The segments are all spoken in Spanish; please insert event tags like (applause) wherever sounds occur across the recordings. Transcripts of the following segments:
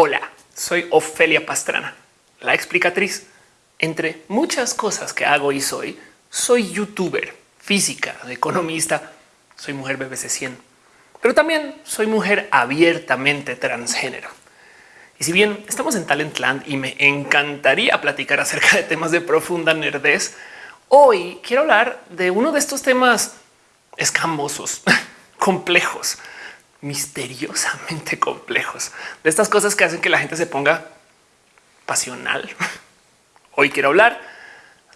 Hola, soy Ofelia Pastrana, la explicatriz. Entre muchas cosas que hago y soy, soy youtuber, física, economista, soy mujer BBC 100, pero también soy mujer abiertamente transgénero. Y si bien estamos en Talentland y me encantaría platicar acerca de temas de profunda nerdez, hoy quiero hablar de uno de estos temas escamosos, (laughs) complejos, misteriosamente complejos, de estas cosas que hacen que la gente se ponga pasional. (laughs) Hoy quiero hablar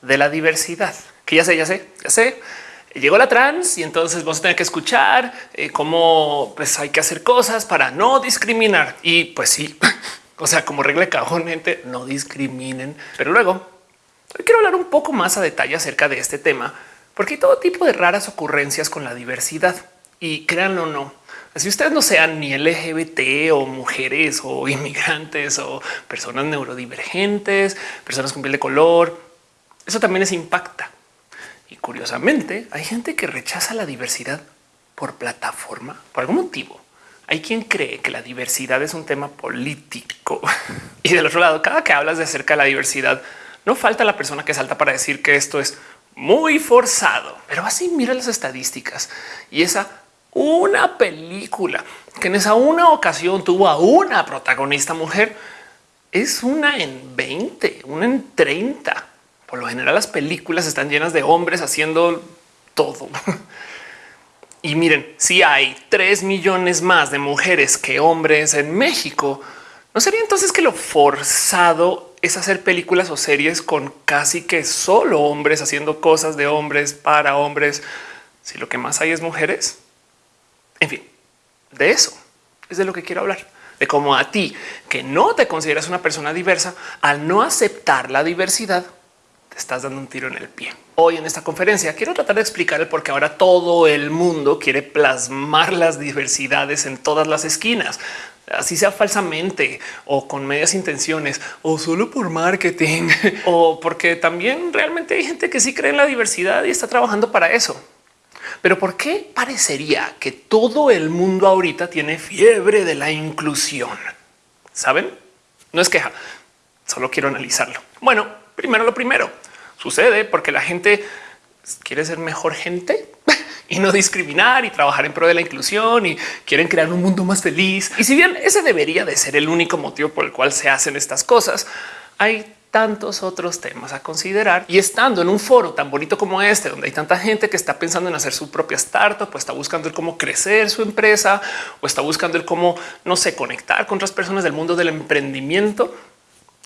de la diversidad, que ya sé, ya sé, ya sé. Llegó la trans y entonces vamos a tener que escuchar eh, cómo pues, hay que hacer cosas para no discriminar. Y pues sí, (laughs) o sea, como regla de cajón, gente, no discriminen. Pero luego hoy quiero hablar un poco más a detalle acerca de este tema, porque hay todo tipo de raras ocurrencias con la diversidad. Y créanlo o no, si ustedes no sean ni LGBT o mujeres o (laughs) inmigrantes o personas neurodivergentes, personas con piel de color, eso también les impacta. Y curiosamente hay gente que rechaza la diversidad por plataforma, por algún motivo. Hay quien cree que la diversidad es un tema político. (laughs) Y del otro lado, cada que hablas de acerca de la diversidad, no falta la persona que salta para decir que esto es muy forzado. Pero así mira las estadísticas y esa una película que en esa una ocasión tuvo a una protagonista mujer es una en 20, una en 30. Por lo general las películas están llenas de hombres haciendo todo. (laughs) Y miren, si hay 3 millones más de mujeres que hombres en México, ¿no sería entonces que lo forzado es hacer películas o series con casi que solo hombres haciendo cosas de hombres para hombres? Si lo que más hay es mujeres. En fin, de eso es de lo que quiero hablar, de cómo a ti que no te consideras una persona diversa, al no aceptar la diversidad, te estás dando un tiro en el pie. Hoy en esta conferencia quiero tratar de explicar el por qué ahora todo el mundo quiere plasmar las diversidades en todas las esquinas, así sea falsamente o con medias intenciones o solo por marketing (laughs) o porque también realmente hay gente que sí cree en la diversidad y está trabajando para eso. Pero ¿por qué parecería que todo el mundo ahorita tiene fiebre de la inclusión? ¿Saben? No es queja, solo quiero analizarlo. Bueno, primero lo primero, sucede porque la gente quiere ser mejor gente y no discriminar y trabajar en pro de la inclusión y quieren crear un mundo más feliz. Y si bien ese debería de ser el único motivo por el cual se hacen estas cosas, hay tantos otros temas a considerar y estando en un foro tan bonito como este, donde hay tanta gente que está pensando en hacer su propia startup, pues está buscando el cómo crecer su empresa o está buscando el cómo no sé conectar con otras personas del mundo del emprendimiento.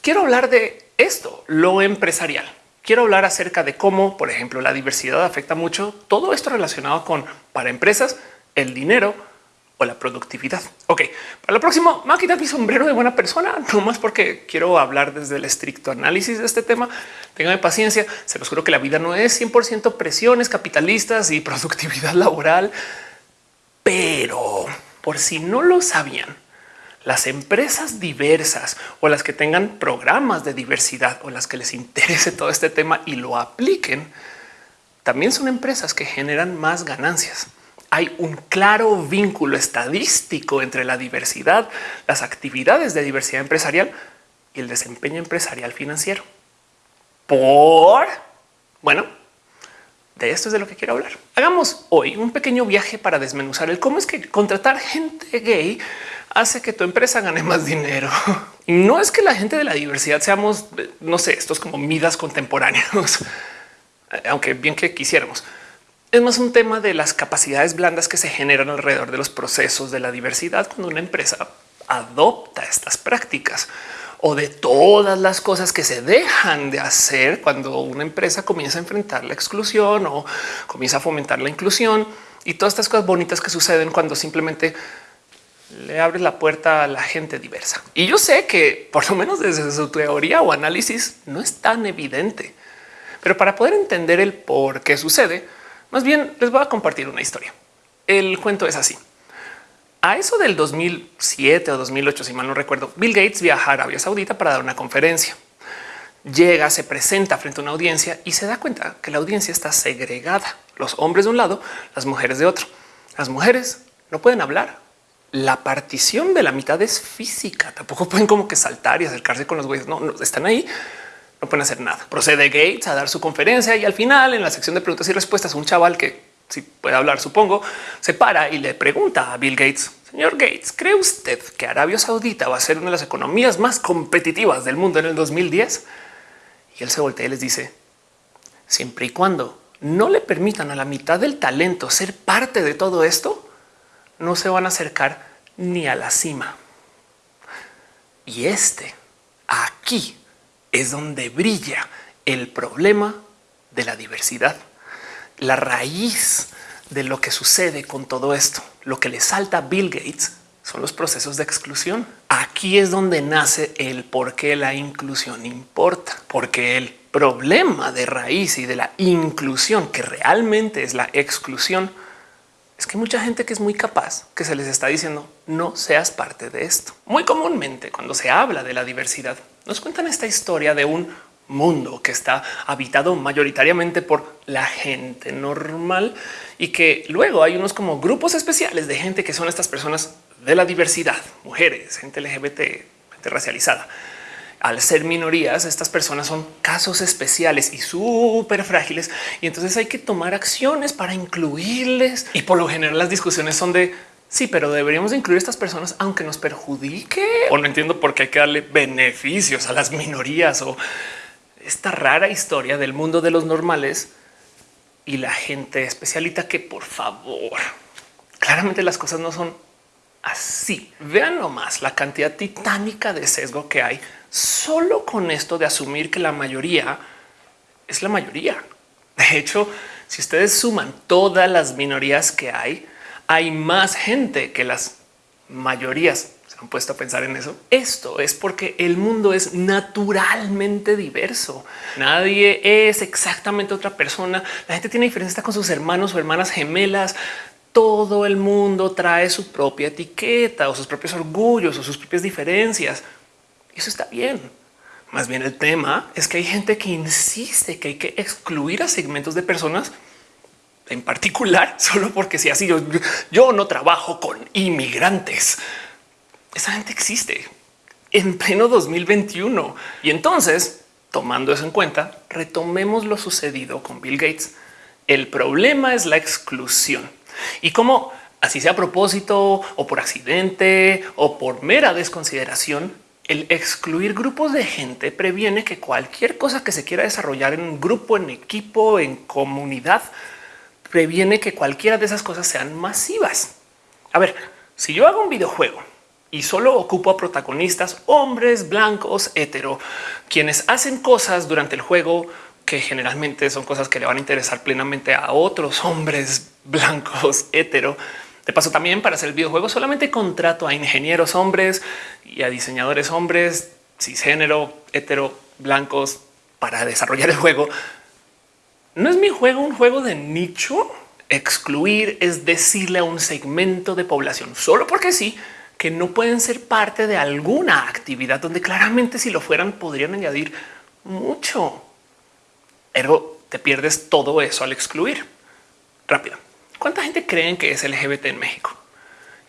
Quiero hablar de esto, lo empresarial. Quiero hablar acerca de cómo, por ejemplo, la diversidad afecta mucho todo esto relacionado con para empresas, el dinero, o la productividad. Ok, para lo próximo me voy mi sombrero de buena persona, (laughs) no más porque quiero hablar desde el estricto análisis de este tema. Ténganme paciencia. Se los juro que la vida no es 100% presiones capitalistas y (laughs) productividad laboral, pero por si no lo sabían, las empresas diversas o las que tengan programas de diversidad o las que les interese todo este tema y lo apliquen, también son empresas que generan más ganancias hay un claro vínculo estadístico entre la diversidad, las actividades de diversidad empresarial y el desempeño empresarial financiero. Por bueno, de esto es de lo que quiero hablar. Hagamos hoy un pequeño viaje para desmenuzar el cómo es que contratar gente gay hace que tu empresa gane más dinero. Y no es que la gente de la diversidad seamos, no sé, estos como midas contemporáneos, (laughs) aunque bien que quisiéramos es más un tema de las capacidades blandas que se generan alrededor de los procesos de la diversidad cuando una empresa adopta estas prácticas o de todas las cosas que se dejan de hacer cuando una empresa comienza a enfrentar la exclusión o comienza a fomentar la inclusión y todas estas cosas bonitas que suceden cuando simplemente le abres la puerta a la gente diversa. Y yo sé que por lo menos desde su teoría o análisis no es tan evidente, pero para poder entender el por qué sucede, más bien les voy a compartir una historia. El cuento es así. A eso del 2007 o 2008, si mal no recuerdo, Bill Gates viaja a Arabia Saudita para dar una conferencia. Llega, se presenta frente a una audiencia y se da cuenta que la audiencia está segregada. Los hombres de un lado, las mujeres de otro. Las mujeres no pueden hablar la partición de la mitad es física. Tampoco pueden como que saltar y acercarse con los güeyes. No, no están ahí. No pueden hacer nada. Procede Gates a dar su conferencia y al final en la sección de preguntas y respuestas, un chaval que si puede hablar, supongo, se para y le pregunta a Bill Gates, señor Gates, ¿cree usted que Arabia Saudita va a ser una de las economías más competitivas del mundo en el 2010? Y él se voltea y les dice, siempre y cuando no le permitan a la mitad del talento ser parte de todo esto, no se van a acercar ni a la cima. Y este aquí es donde brilla el problema de la diversidad, la raíz de lo que sucede con todo esto. Lo que le salta a Bill Gates son los procesos de exclusión. Aquí es donde nace el por qué la inclusión importa, porque el problema de raíz y de la inclusión, que realmente es la exclusión, es que mucha gente que es muy capaz, que se les está diciendo no seas parte de esto. Muy comúnmente cuando se habla de la diversidad, nos cuentan esta historia de un mundo que está habitado mayoritariamente por la gente normal y que luego hay unos como grupos especiales de gente que son estas personas de la diversidad, mujeres, gente LGBT, gente racializada. Al ser minorías, estas personas son casos especiales y súper frágiles y entonces hay que tomar acciones para incluirles y por lo general las discusiones son de Sí, pero deberíamos incluir estas personas aunque nos perjudique o no entiendo por qué hay que darle beneficios a las minorías o esta rara historia del mundo de los normales y la gente especialita que por favor, claramente las cosas no son así. Vean nomás la cantidad titánica de sesgo que hay solo con esto de asumir que la mayoría es la mayoría. De hecho, si ustedes suman todas las minorías que hay, hay más gente que las mayorías han puesto a pensar en eso. Esto es porque el mundo es naturalmente diverso. Nadie es exactamente otra persona. La gente tiene diferencia con sus hermanos o hermanas gemelas. Todo el mundo trae su propia etiqueta o sus propios orgullos o sus propias diferencias. Eso está bien. Más bien el tema es que hay gente que insiste que hay que excluir a segmentos de personas en particular (laughs) solo porque si así yo, no trabajo con inmigrantes esa gente existe en pleno 2021. Y entonces, tomando eso en cuenta, retomemos lo sucedido con Bill Gates. El problema es la exclusión y como así sea a propósito o por accidente o por mera desconsideración, el excluir grupos de gente previene que cualquier cosa que se quiera desarrollar en un grupo, en equipo, en comunidad, previene que cualquiera de esas cosas sean masivas. A ver, si yo hago un videojuego y solo ocupo a protagonistas hombres blancos hetero, quienes hacen cosas durante el juego que generalmente son cosas que le van a interesar plenamente a otros hombres (laughs) blancos hetero. De paso, también para hacer el videojuego solamente contrato a ingenieros hombres y a diseñadores hombres, cisgénero, hetero, blancos para desarrollar el juego. No es mi juego un juego de nicho. Excluir es decirle a un segmento de población solo porque sí que no pueden ser parte de alguna actividad donde claramente si lo fueran podrían añadir mucho. Ergo, te pierdes todo eso al excluir. Rápido. ¿Cuánta gente creen que es LGBT en México?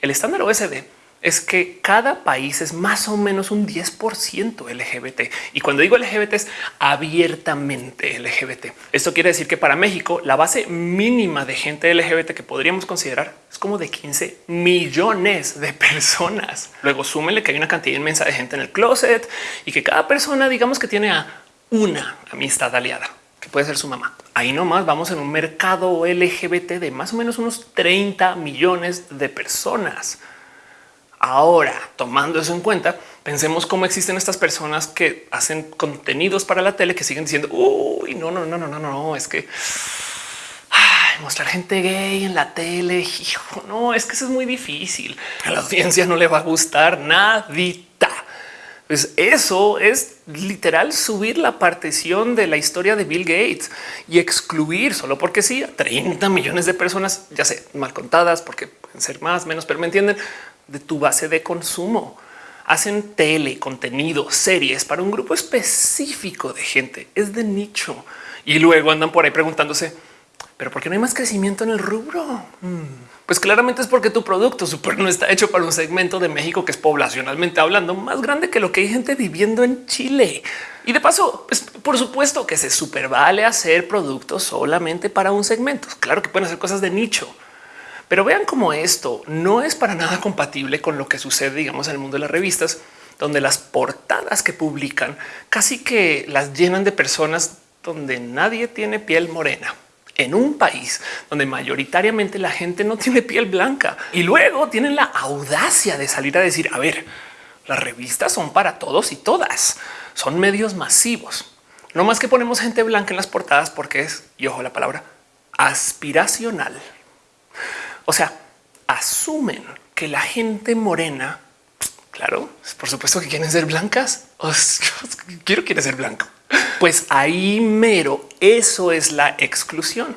El estándar OSD es que cada país es más o menos un 10% LGBT. Y cuando digo LGBT es abiertamente LGBT. Esto quiere decir que para México la base mínima de gente LGBT que podríamos considerar es como de 15 millones de personas. Luego súmenle que hay una cantidad inmensa de gente en el closet y que cada persona digamos que tiene a una amistad aliada que puede ser su mamá. Ahí nomás vamos en un mercado LGBT de más o menos unos 30 millones de personas. Ahora, tomando eso en cuenta, pensemos cómo existen estas personas que hacen contenidos para la tele que siguen diciendo uy, no, no, no, no, no, no, es que mostrar gente gay en la tele. Hijo, no, es que eso es muy difícil. A la audiencia no le va a gustar nadita. Pues eso es literal subir la partición de la historia de Bill Gates y excluir solo porque sí a 30 millones de personas, ya sé, mal contadas, porque pueden ser más, menos, pero me entienden de tu base de consumo. Hacen tele, contenido, series para un grupo específico de gente. Es de nicho. Y luego andan por ahí preguntándose Pero ¿por qué no hay más crecimiento en el rubro? Hmm. Pues claramente es porque tu producto super no está hecho para un segmento de México que es poblacionalmente hablando más grande que lo que hay gente viviendo en Chile. Y de paso, pues, por supuesto que se super vale hacer productos solamente para un segmento. Claro que pueden hacer cosas de nicho, pero vean cómo esto no es para nada compatible con lo que sucede, digamos, en el mundo de las revistas, donde las portadas que publican casi que las llenan de personas donde nadie tiene piel morena en un país donde mayoritariamente la gente no tiene piel blanca y luego tienen la audacia de salir a decir, a ver, las revistas son para todos y todas, son medios masivos. No más que ponemos gente blanca en las portadas porque es, y ojo la palabra, aspiracional. O sea, asumen que la gente morena, claro, por supuesto que quieren ser blancas. (laughs) quiero quiere ser blanco. Pues ahí mero, eso es la exclusión.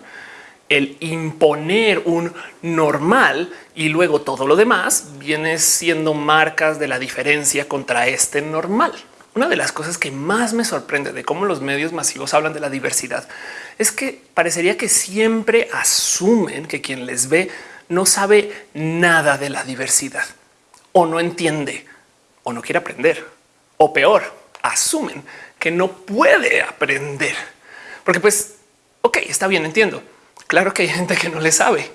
El imponer un normal y luego todo lo demás viene siendo marcas de la diferencia contra este normal. Una de las cosas que más me sorprende de cómo los medios masivos hablan de la diversidad es que parecería que siempre asumen que quien les ve no sabe nada de la diversidad o no entiende o no quiere aprender o peor, asumen que no puede aprender. Porque pues, ok, está bien, entiendo. Claro que hay gente que no le sabe,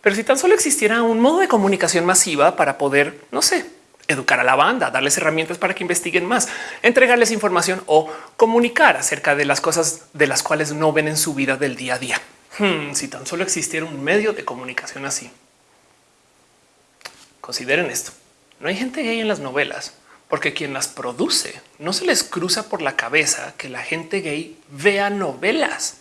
pero si tan solo existiera un modo de comunicación masiva para poder, no sé, educar a la banda, darles herramientas para que investiguen más, entregarles información o comunicar acerca de las cosas de las cuales no ven en su vida del día a día. Hmm, si tan solo existiera un medio de comunicación así. Consideren esto. No hay gente gay en las novelas porque quien las produce no se les cruza por la cabeza que la gente gay vea novelas.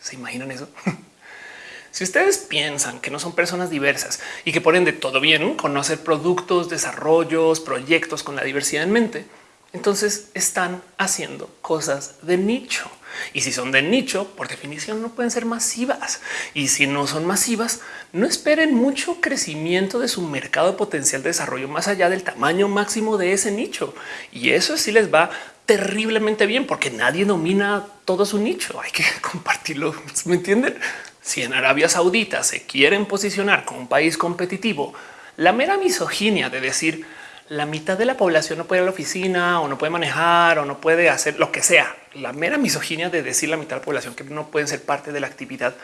¿Se imaginan eso? (laughs) si ustedes piensan que no son personas diversas y que ponen de todo bien conocer productos, desarrollos, proyectos con la diversidad en mente, entonces están haciendo cosas de nicho. Y si son de nicho, por definición no pueden ser masivas. Y si no son masivas, no esperen mucho crecimiento de su mercado potencial de desarrollo más allá del tamaño máximo de ese nicho. Y eso sí les va terriblemente bien porque nadie domina todo su nicho. Hay que (laughs) compartirlo. ¿Me entienden? Si en Arabia Saudita se quieren posicionar como un país competitivo, la mera misoginia de decir la mitad de la población no puede ir a la oficina o no puede manejar o no puede hacer lo que sea. La mera misoginia de decir la mitad de la población que no pueden ser parte de la actividad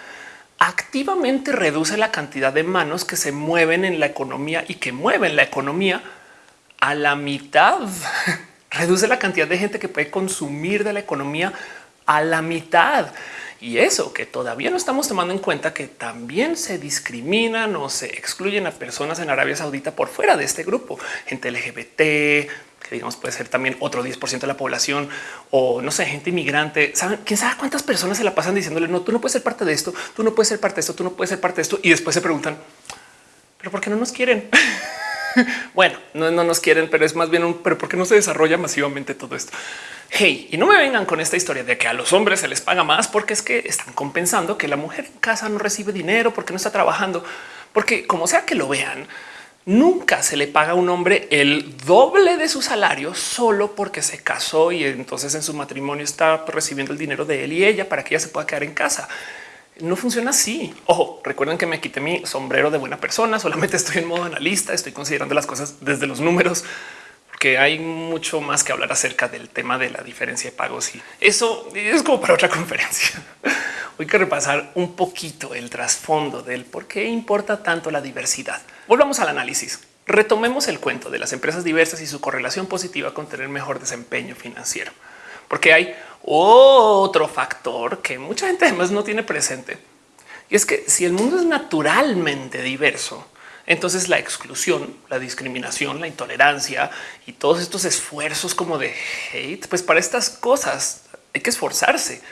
activamente reduce la cantidad de manos que se mueven en la economía y que mueven la economía a la mitad. (laughs) reduce la cantidad de gente que puede consumir de la economía a la mitad. Y eso que todavía no estamos tomando en cuenta que también se discriminan o se excluyen a personas en Arabia Saudita por fuera de este grupo, gente LGBT, que digamos puede ser también otro 10% de la población o no sé, gente inmigrante. ¿Saben? ¿Quién sabe cuántas personas se la pasan diciéndole no, tú no puedes ser parte de esto, tú no puedes ser parte de esto, tú no puedes ser parte de esto y después se preguntan, pero ¿por qué no nos quieren? (laughs) bueno, no, nos quieren, pero es más bien un pero ¿por qué no se desarrolla masivamente todo esto? Hey, y no me vengan con esta historia de que a los hombres se les paga más porque es que están compensando que la mujer en casa no recibe dinero porque no está trabajando, porque como sea que lo vean, nunca se le paga a un hombre el doble de su salario solo porque se casó y entonces en su matrimonio está recibiendo el dinero de él y ella para que ella se pueda quedar en casa no funciona así. Ojo, recuerden que me quité mi sombrero de buena persona. Solamente estoy en modo analista. Estoy considerando las cosas desde los números, porque hay mucho más que hablar acerca del tema de la diferencia de pagos y eso es como para otra (laughs) conferencia. Hoy que repasar un poquito el trasfondo del por qué importa tanto la diversidad. Volvamos al análisis. Retomemos el cuento de las empresas diversas y su correlación positiva con tener mejor desempeño financiero, porque hay otro factor que mucha gente además no tiene presente. Y es que si el mundo es naturalmente diverso, entonces la exclusión, la discriminación, la intolerancia y todos estos esfuerzos como de hate, pues para estas cosas hay que esforzarse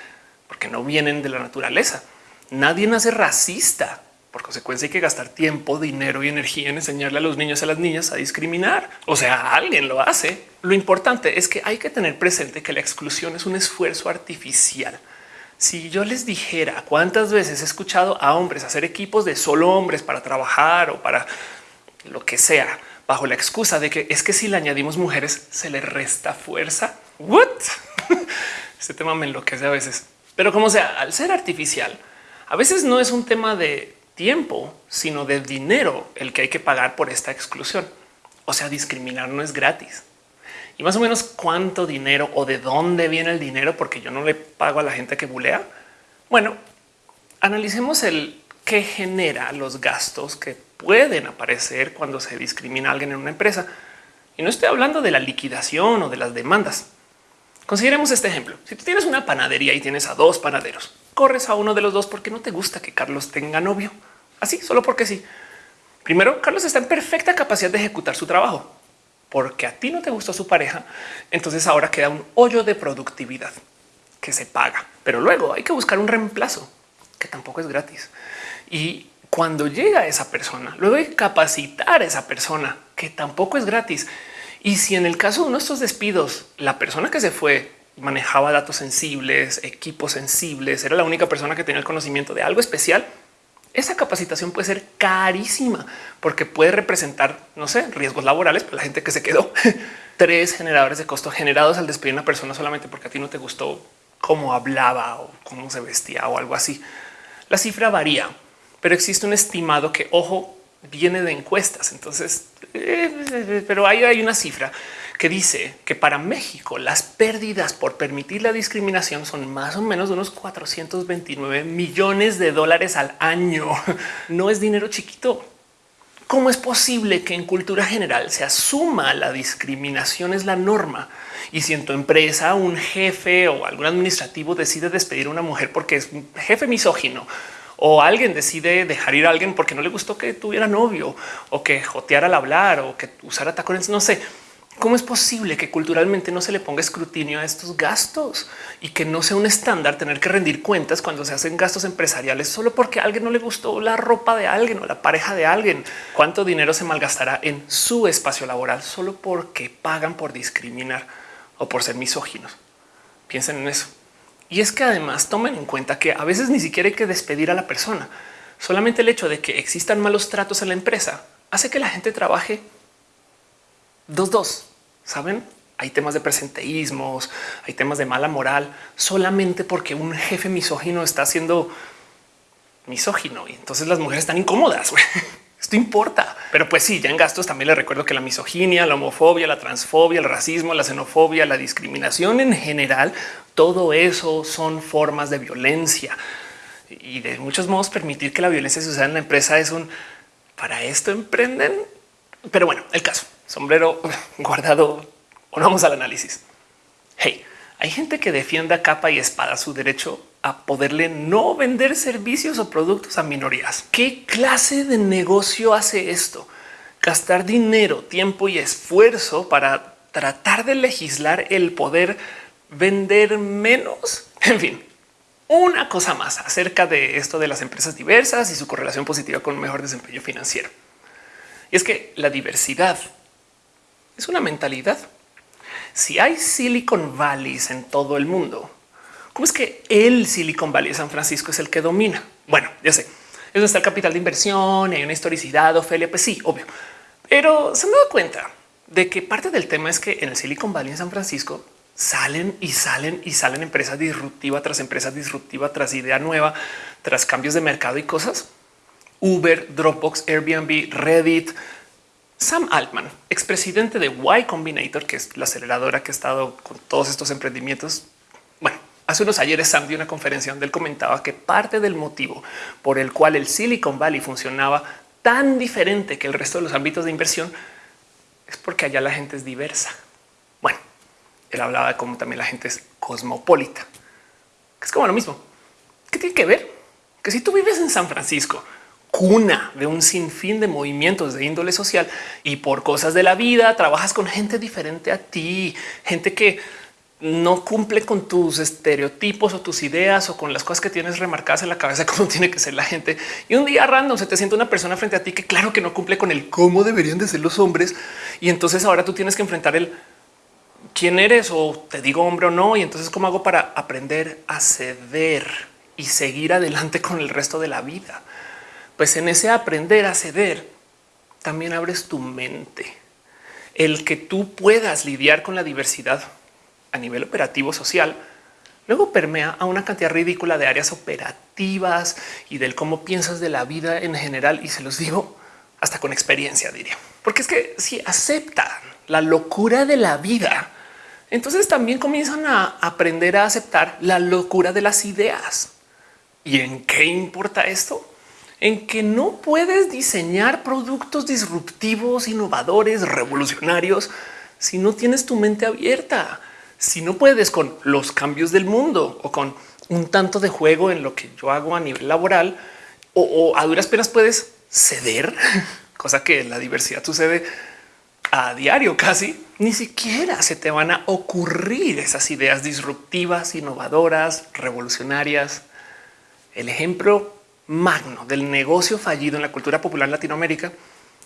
porque no vienen de la naturaleza. Nadie nace racista. Por consecuencia hay que gastar tiempo, dinero y energía en enseñarle a los niños y a las niñas a discriminar. O sea, alguien lo hace. Lo importante es que hay que tener presente que la exclusión es un esfuerzo artificial. Si yo les dijera cuántas veces he escuchado a hombres hacer equipos de solo hombres para trabajar o para lo que sea, bajo la excusa de que es que si le añadimos mujeres se le resta fuerza. What? (laughs) Este tema me enloquece a veces, pero como sea, al ser artificial, A veces no es un tema de tiempo, sino de dinero el que hay que pagar por esta exclusión. O sea, discriminar no es gratis. Y más o menos cuánto dinero o de dónde viene el dinero, porque yo no le pago a la gente que bulea. Bueno, analicemos el que genera los gastos que pueden aparecer cuando se discrimina a alguien en una empresa. Y no estoy hablando de la liquidación o de las demandas. Consideremos este ejemplo. Si tú tienes una panadería y tienes a dos panaderos, corres a uno de los dos porque no te gusta que Carlos tenga novio. Así, solo porque sí. Primero, Carlos está en perfecta capacidad de ejecutar su trabajo porque a ti no te gustó su pareja. Entonces ahora queda un hoyo de productividad que se paga, pero luego hay que buscar un reemplazo que tampoco es gratis. Y cuando llega esa persona, luego hay que capacitar a esa persona que tampoco es gratis. Y si en el caso de uno de estos despidos, la persona que se fue manejaba datos sensibles, equipos sensibles, era la única persona que tenía el conocimiento de algo especial, esa capacitación puede ser carísima porque puede representar, no sé, riesgos laborales para la gente que se quedó. (laughs) Tres generadores de costo generados al despedir a una persona solamente porque a ti no te gustó cómo hablaba o cómo se vestía o algo así. La cifra varía, pero existe un estimado que, ojo, viene de encuestas. Entonces, eh, pero ahí hay una cifra que dice que para México las pérdidas por permitir la discriminación son más o menos de unos 429 millones de dólares al año. (laughs) No es dinero chiquito. ¿Cómo es posible que en cultura general se asuma la discriminación es la norma? Y si en tu empresa un jefe o algún administrativo decide despedir a una mujer porque es un jefe misógino o alguien decide dejar ir a alguien porque no le gustó que tuviera novio o que joteara al hablar o que usara tacones, no sé, ¿Cómo es posible que culturalmente no se le ponga escrutinio a estos gastos y que no sea un estándar tener que rendir cuentas cuando se hacen gastos empresariales solo porque a alguien no le gustó la ropa de alguien o la pareja de alguien? ¿Cuánto dinero se malgastará en su espacio laboral solo porque pagan por discriminar o por ser misóginos? Piensen en eso. Y es que además tomen en cuenta que a veces ni siquiera hay que despedir a la persona. Solamente el hecho de que existan malos tratos en la empresa hace que la gente trabaje dos, dos Saben, hay temas de presenteísmos, hay temas de mala moral, solamente porque un jefe misógino está siendo misógino y entonces las mujeres están incómodas. (laughs) Esto importa, pero pues sí, ya en gastos también les recuerdo que la misoginia, la homofobia, la transfobia, el racismo, la xenofobia, la discriminación en general, todo eso son formas de violencia y de muchos modos permitir que la violencia suceda en la empresa es un para esto emprenden. Pero bueno, el caso sombrero (laughs) guardado. Vamos al análisis. Hey, hay gente que defienda capa y espada su derecho a poderle no vender servicios o productos a minorías. ¿Qué clase de negocio hace esto? Gastar dinero, tiempo y esfuerzo para tratar de legislar el poder vender menos. (laughs) En fin, una cosa más acerca de esto de las empresas diversas y su correlación positiva con un mejor desempeño financiero. Y es que la diversidad es una mentalidad. Si hay Silicon Valleys en todo el mundo, ¿cómo es que el Silicon Valley de San Francisco es el que domina? Bueno, ya sé, eso está el capital de inversión, y hay una historicidad, Ofelia, pues sí, obvio. Pero se me da cuenta de que parte del tema es que en el Silicon Valley en San Francisco salen y salen y salen empresas disruptivas tras empresas disruptiva, tras idea nueva, tras cambios de mercado y cosas. Uber, Dropbox, Airbnb, Reddit, Sam Altman, expresidente de Y Combinator, que es la aceleradora que ha estado con todos estos emprendimientos. Bueno, hace unos ayeres Sam dio una conferencia donde él comentaba que parte del motivo por el cual el Silicon Valley funcionaba tan diferente que el resto de los ámbitos de inversión es porque allá la gente es diversa. Bueno, él hablaba de cómo también la gente es cosmopolita, que es como lo mismo. ¿Qué tiene que ver? Que si tú vives en San Francisco, cuna de un sinfín de movimientos de índole social y por cosas de la vida trabajas con gente diferente a ti, gente que no cumple con tus estereotipos o tus ideas o con las cosas que tienes remarcadas en la cabeza, (laughs) como tiene que ser la gente. Y un día random se te siente una persona frente a ti que claro que no cumple con el cómo deberían de ser los hombres. Y entonces ahora tú tienes que enfrentar el quién eres o te digo hombre o no. Y entonces cómo hago para aprender a ceder y seguir adelante con el resto de la vida pues en ese aprender a ceder también abres tu mente. El que tú puedas lidiar con la diversidad a nivel operativo social luego permea a una cantidad ridícula de áreas operativas y del cómo piensas de la vida en general. Y se los digo hasta con experiencia, diría. Porque es que si aceptan la locura de la vida, entonces también comienzan a aprender a aceptar la locura de las ideas. ¿Y en qué importa esto? En que no puedes diseñar productos disruptivos, innovadores, revolucionarios si no tienes tu mente abierta, si no puedes con los cambios del mundo o con un tanto de juego en lo que yo hago a nivel laboral o, a duras penas puedes ceder, (laughs) cosa que la diversidad sucede a diario casi, ni siquiera se te van a ocurrir esas ideas disruptivas, innovadoras, revolucionarias. El ejemplo magno del negocio fallido en la cultura popular en Latinoamérica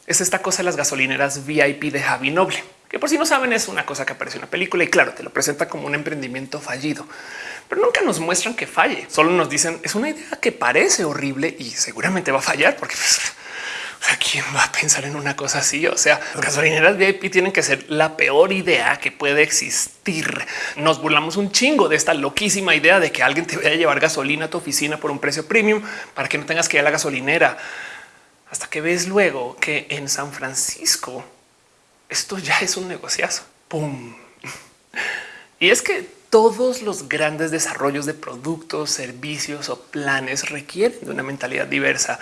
es esta cosa de las gasolineras VIP de Javi Noble, que por si no saben es una cosa que aparece en una película y claro, te lo presenta como un emprendimiento fallido, pero nunca nos muestran que falle. Solo nos dicen es una idea que parece horrible y seguramente va a fallar porque pues, quién va a pensar en una cosa así? O sea, las gasolineras VIP tienen que ser la peor idea que puede existir. Nos burlamos un chingo de esta loquísima idea de que alguien te vaya a llevar gasolina a tu oficina por un precio premium para que no tengas que ir a la gasolinera. Hasta que ves luego que en San Francisco esto ya es un negociazo. Pum. Y es que todos los grandes desarrollos de productos, servicios o planes requieren de una mentalidad diversa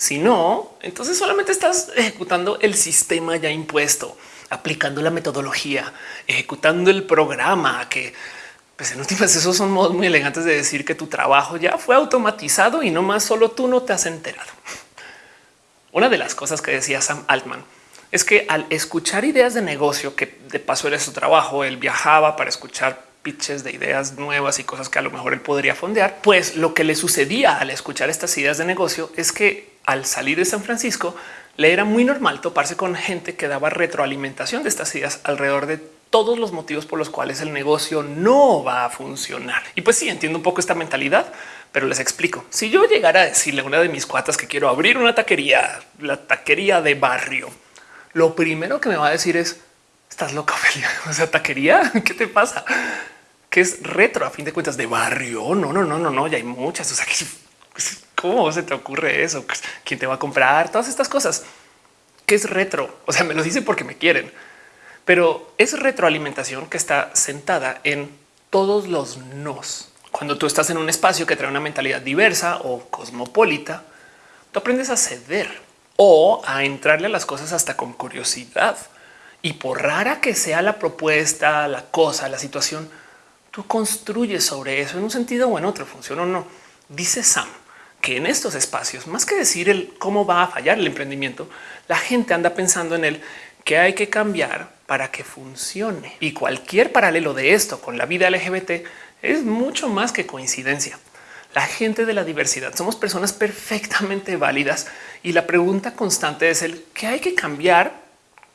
si no, entonces solamente estás ejecutando el sistema ya impuesto, aplicando la metodología, ejecutando el programa que pues en últimas esos son modos muy elegantes de decir que tu trabajo ya fue automatizado y no más solo tú no te has enterado. Una de las cosas que decía Sam Altman es que al escuchar ideas de negocio, que de paso era su trabajo, él viajaba para escuchar pitches de ideas nuevas y cosas que a lo mejor él podría fondear, pues lo que le sucedía al escuchar estas ideas de negocio es que al salir de San Francisco, le era muy normal toparse con gente que daba retroalimentación de estas ideas alrededor de todos los motivos por los cuales el negocio no va a funcionar. Y pues sí, entiendo un poco esta mentalidad, pero les explico. Si yo llegara a decirle a una de mis cuatas que quiero abrir una taquería, la taquería de barrio, lo primero que me va a decir es, estás loca, Ophelia. (laughs) O sea, taquería, (laughs) ¿qué te pasa? Que es retro a fin de cuentas de barrio. No, no, no, no, no, ya hay muchas. O sea, que (laughs) ¿Cómo se te ocurre eso? Pues, ¿Quién te va a comprar? Todas estas cosas. ¿Qué es retro? O sea, me lo dicen porque me quieren. Pero es retroalimentación que está sentada en todos los nos. Cuando tú estás en un espacio que trae una mentalidad diversa o cosmopolita, tú aprendes a ceder o a entrarle a las cosas hasta con curiosidad. Y por rara que sea la propuesta, la cosa, la situación, tú construyes sobre eso en un sentido o en otro, funciona o no. Dice Sam que en estos espacios, más que decir el cómo va a fallar el emprendimiento, la gente anda pensando en el que hay que cambiar para que funcione. Y cualquier paralelo de esto con la vida LGBT es mucho más que coincidencia. La gente de la diversidad somos personas perfectamente válidas y la pregunta constante es el que hay que cambiar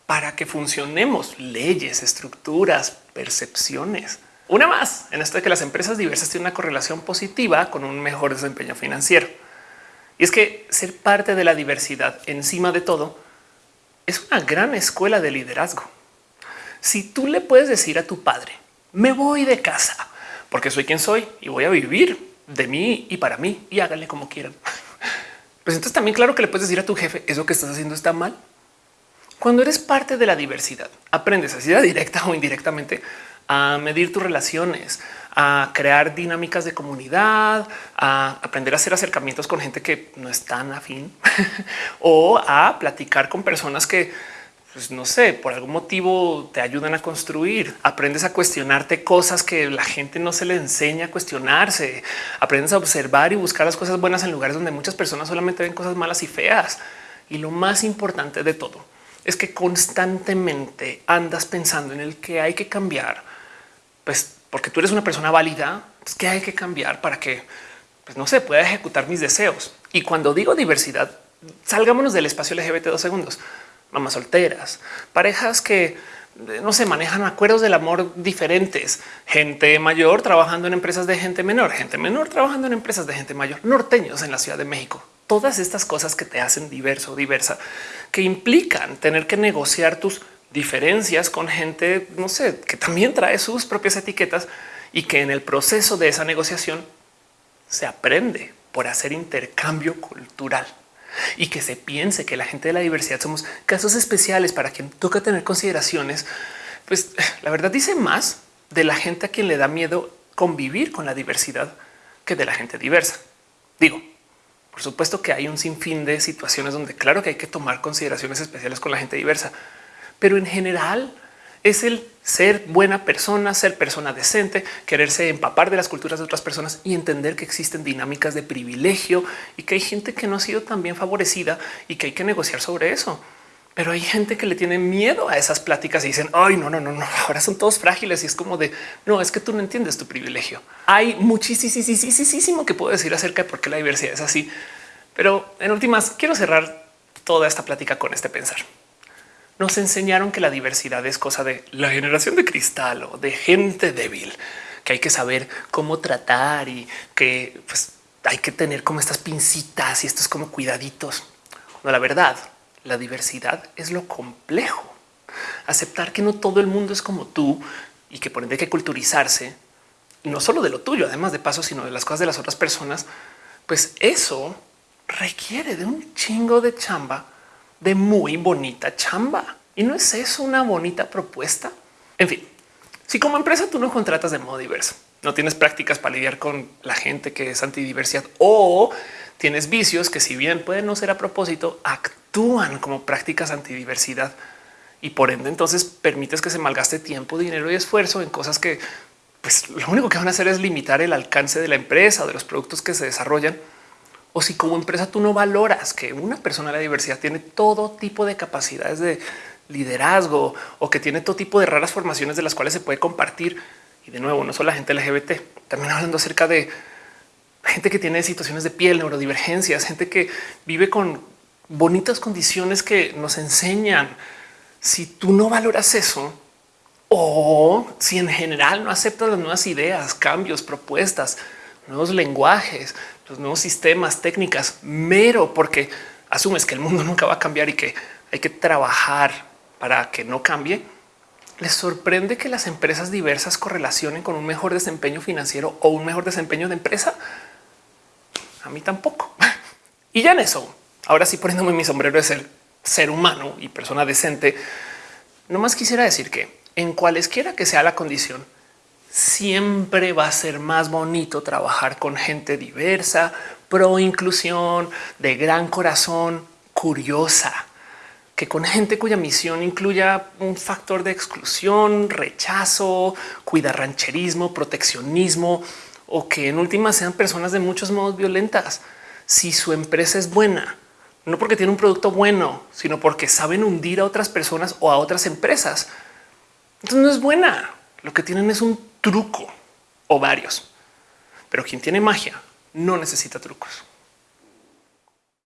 para que funcionemos leyes, estructuras, percepciones. Una más en esto de que las empresas diversas tienen una correlación positiva con un mejor desempeño financiero. Y es que ser parte de la diversidad encima de todo es una gran escuela de liderazgo. Si tú le puedes decir a tu padre, me voy de casa porque soy quien soy y voy a vivir de mí y para mí y háganle como quieran. (laughs) Pues entonces también claro que le puedes decir a tu jefe, eso que estás haciendo está mal. Cuando eres parte de la diversidad, aprendes así directa o indirectamente a medir tus relaciones, a crear dinámicas de comunidad, a aprender a hacer acercamientos con gente que no es tan afín (laughs) o a platicar con personas que pues no sé, por algún motivo te ayudan a construir. Aprendes a cuestionarte cosas que la gente no se le enseña a cuestionarse. Aprendes a observar y buscar las cosas buenas en lugares donde muchas personas solamente ven cosas malas y feas. Y lo más importante de todo es que constantemente andas pensando en el que hay que cambiar pues porque tú eres una persona válida, pues que hay que cambiar para que, pues no se pueda ejecutar mis deseos. Y cuando digo diversidad, salgámonos del espacio LGBT dos segundos. Mamás solteras, parejas que no se manejan acuerdos del amor diferentes, gente mayor trabajando en empresas de gente menor, gente menor trabajando en empresas de gente mayor, norteños en la Ciudad de México. Todas estas cosas que te hacen diverso o diversa, que implican tener que negociar tus diferencias con gente, no sé, que también trae sus propias etiquetas y que en el proceso de esa negociación se aprende por hacer intercambio cultural y que se piense que la gente de la diversidad somos casos especiales para quien toca tener consideraciones, pues la verdad dice más de la gente a quien le da miedo convivir con la diversidad que de la gente diversa. Digo, por supuesto que hay un sinfín de situaciones donde claro que hay que tomar consideraciones especiales con la gente diversa, pero en general es el ser buena persona, ser persona decente, quererse empapar de las culturas de otras personas y entender que existen dinámicas de privilegio y que hay gente que no ha sido tan bien favorecida y que hay que negociar sobre eso. Pero hay gente que le tiene miedo a esas pláticas y dicen, ay, no, no, no, no, ahora son todos frágiles y es como de, no, es que tú no entiendes tu privilegio. Hay muchísimo que puedo decir acerca de por qué la diversidad es así. Pero en últimas, quiero cerrar toda esta plática con este pensar. Nos enseñaron que la diversidad es cosa de la generación de cristal o de gente débil, que hay que saber cómo tratar y que pues, hay que tener como estas pincitas y estos como cuidaditos. No, la verdad, la diversidad es lo complejo. Aceptar que no todo el mundo es como tú y que por ende hay que culturizarse, no solo de lo tuyo, además de paso, sino de las cosas de las otras personas, pues eso requiere de un chingo de chamba, de muy bonita chamba. Y no es eso una bonita propuesta. En fin, si como empresa tú no contratas de modo diverso, no tienes prácticas para lidiar con la gente que es antidiversidad o tienes vicios que si bien pueden no ser a propósito, actúan como prácticas antidiversidad y por ende entonces permites que se malgaste tiempo, dinero y esfuerzo en cosas que pues lo único que van a hacer es limitar el alcance de la empresa o de los productos que se desarrollan. O si como empresa tú no valoras que una persona de la diversidad tiene todo tipo de capacidades de liderazgo o que tiene todo tipo de raras formaciones de las cuales se puede compartir. Y de nuevo, no solo la gente LGBT, también hablando acerca de gente que tiene situaciones de piel, neurodivergencias, gente que vive con bonitas condiciones que nos enseñan. Si tú no valoras eso, o si en general no aceptas las nuevas ideas, cambios, propuestas, nuevos lenguajes, los nuevos sistemas, técnicas, mero porque asumes que el mundo (laughs) nunca va a cambiar y que hay que trabajar para que no cambie. Les sorprende que las empresas diversas correlacionen con un mejor desempeño financiero o un mejor desempeño de empresa. A mí tampoco. (laughs) Y ya en eso, ahora sí poniéndome mi sombrero de ser ser humano y persona decente, no más quisiera decir que en cualesquiera que sea la condición, siempre va a ser más bonito trabajar con gente diversa, pro inclusión, de gran corazón, curiosa, que con gente cuya misión incluya un factor de exclusión, rechazo, cuidarrancherismo, proteccionismo o que en última sean personas de muchos modos violentas. Si su empresa es buena, no porque tiene un producto bueno, sino porque saben hundir a otras personas o a otras empresas. Entonces no es buena. Lo que tienen es un truco o varios. Pero quien tiene magia no necesita trucos.